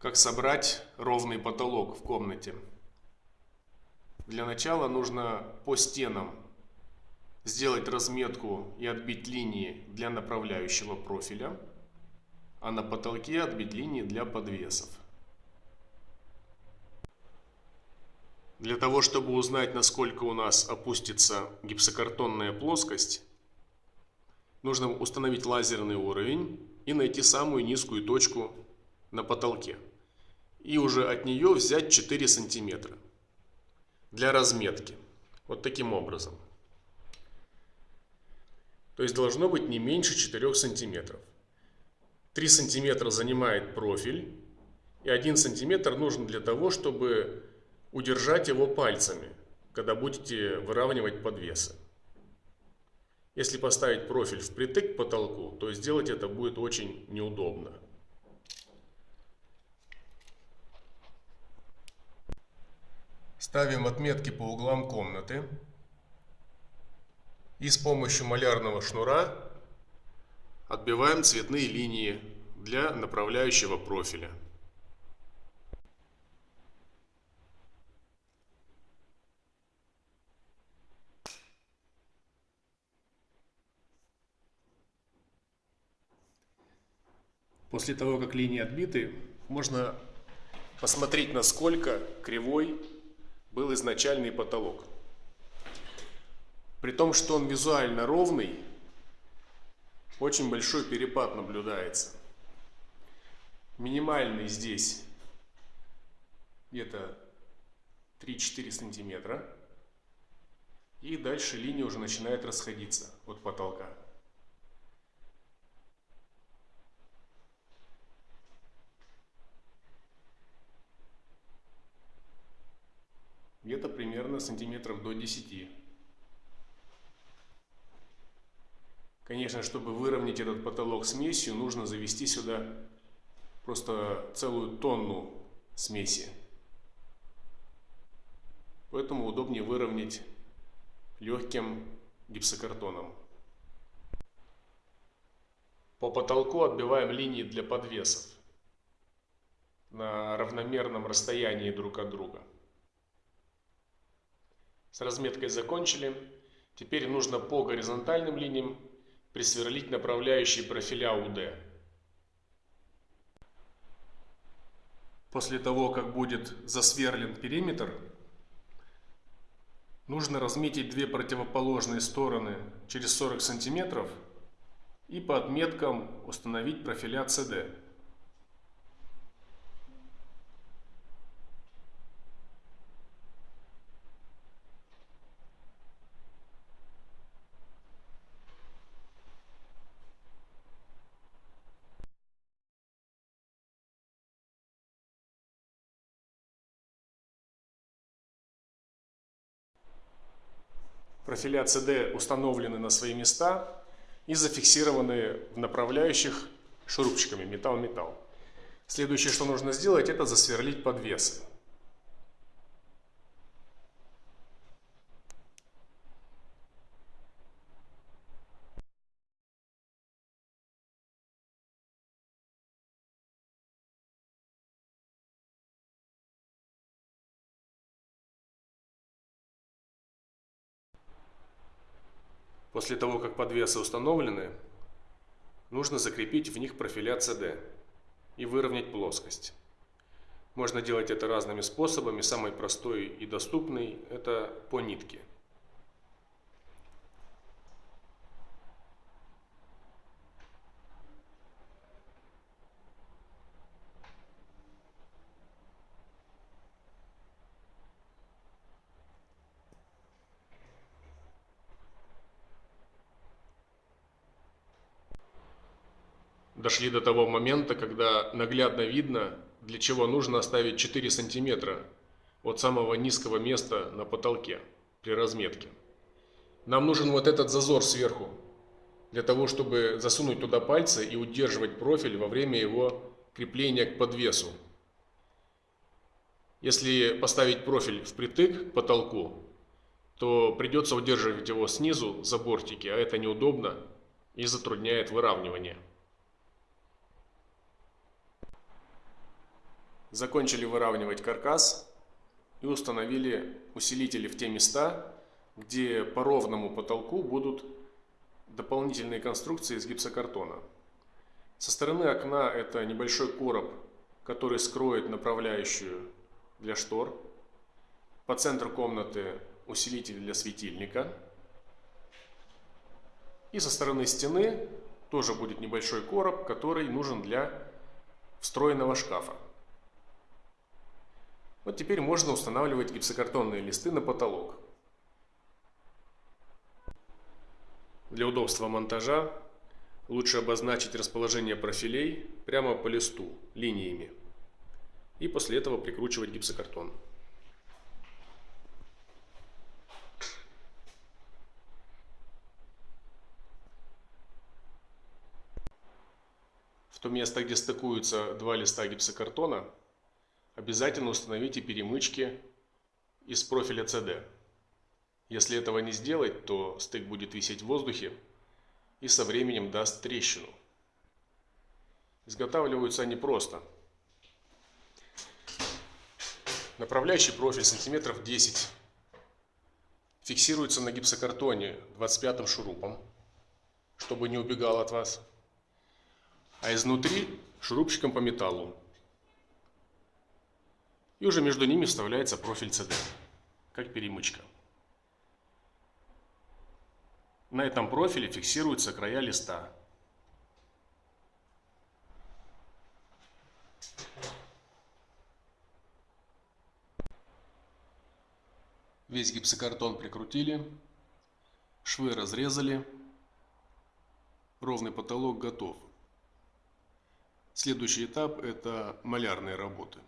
Как собрать ровный потолок в комнате? Для начала нужно по стенам сделать разметку и отбить линии для направляющего профиля, а на потолке отбить линии для подвесов. Для того, чтобы узнать, насколько у нас опустится гипсокартонная плоскость, нужно установить лазерный уровень и найти самую низкую точку на потолке и уже от нее взять 4 сантиметра для разметки. Вот таким образом. То есть должно быть не меньше 4 сантиметров. 3 сантиметра занимает профиль, и 1 сантиметр нужен для того, чтобы удержать его пальцами, когда будете выравнивать подвесы. Если поставить профиль впритык к потолку, то сделать это будет очень неудобно. Ставим отметки по углам комнаты. И с помощью малярного шнура отбиваем цветные линии для направляющего профиля. После того, как линии отбиты, можно посмотреть, насколько кривой был изначальный потолок. При том, что он визуально ровный, очень большой перепад наблюдается. Минимальный здесь где-то 3-4 сантиметра. И дальше линия уже начинает расходиться от потолка. где-то примерно сантиметров до 10. Конечно, чтобы выровнять этот потолок смесью, нужно завести сюда просто целую тонну смеси. Поэтому удобнее выровнять легким гипсокартоном. По потолку отбиваем линии для подвесов на равномерном расстоянии друг от друга. С разметкой закончили. Теперь нужно по горизонтальным линиям присверлить направляющие профиля УД. После того, как будет засверлен периметр, нужно разметить две противоположные стороны через 40 сантиметров и по отметкам установить профиля CD. Профиля CD установлены на свои места и зафиксированы в направляющих шурупчиками металл-металл. Следующее, что нужно сделать, это засверлить подвесы. После того, как подвесы установлены, нужно закрепить в них профиля CD и выровнять плоскость. Можно делать это разными способами. Самый простой и доступный – это по нитке. Дошли до того момента, когда наглядно видно, для чего нужно оставить 4 сантиметра от самого низкого места на потолке при разметке. Нам нужен вот этот зазор сверху, для того, чтобы засунуть туда пальцы и удерживать профиль во время его крепления к подвесу. Если поставить профиль впритык к потолку, то придется удерживать его снизу за бортики, а это неудобно и затрудняет выравнивание. Закончили выравнивать каркас и установили усилители в те места, где по ровному потолку будут дополнительные конструкции из гипсокартона. Со стороны окна это небольшой короб, который скроет направляющую для штор. По центру комнаты усилитель для светильника. И со стороны стены тоже будет небольшой короб, который нужен для встроенного шкафа. Вот теперь можно устанавливать гипсокартонные листы на потолок. Для удобства монтажа лучше обозначить расположение профилей прямо по листу линиями и после этого прикручивать гипсокартон. В то место, где стыкуются два листа гипсокартона, обязательно установите перемычки из профиля CD. Если этого не сделать, то стык будет висеть в воздухе и со временем даст трещину. Изготавливаются они просто. Направляющий профиль сантиметров 10 фиксируется на гипсокартоне 25 шурупом, чтобы не убегал от вас, а изнутри шурупчиком по металлу. И уже между ними вставляется профиль CD, как перемычка. На этом профиле фиксируются края листа. Весь гипсокартон прикрутили, швы разрезали, ровный потолок готов. Следующий этап – это малярные работы.